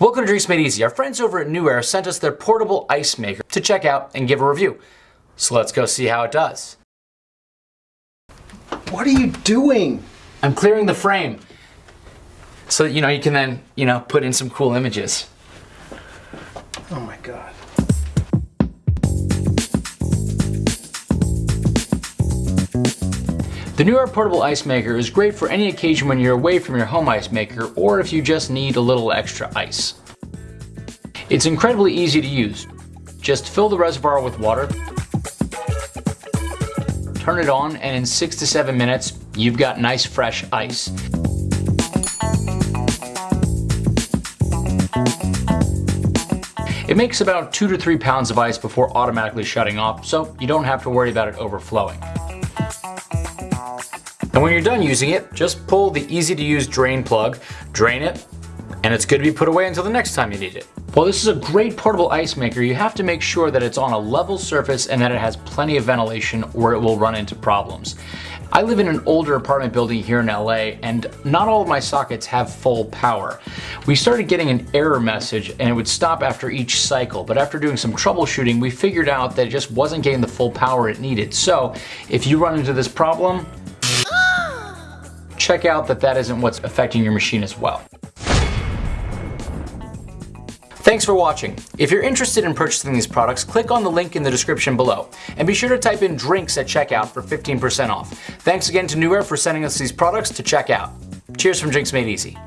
Welcome to Drinks Made Easy. Our friends over at NewAir sent us their portable ice maker to check out and give a review. So let's go see how it does. What are you doing? I'm clearing the frame so that you know you can then, you know, put in some cool images. Oh my god. The NewAir Portable Ice Maker is great for any occasion when you're away from your home ice maker or if you just need a little extra ice. It's incredibly easy to use. Just fill the reservoir with water, turn it on, and in 6 to 7 minutes, you've got nice fresh ice. It makes about 2 to 3 pounds of ice before automatically shutting off, so you don't have to worry about it overflowing. And when you're done using it, just pull the easy to use drain plug, drain it, and it's good to be put away until the next time you need it. While this is a great portable ice maker, you have to make sure that it's on a level surface and that it has plenty of ventilation or it will run into problems. I live in an older apartment building here in LA and not all of my sockets have full power. We started getting an error message and it would stop after each cycle, but after doing some troubleshooting, we figured out that it just wasn't getting the full power it needed. So if you run into this problem, check out that that isn't what's affecting your machine as well. Thanks for watching. If you're interested in purchasing these products, click on the link in the description below. And be sure to type in drinks at checkout for 15% off. Thanks again to NewAir for sending us these products to check out. Cheers from Drinks Made Easy.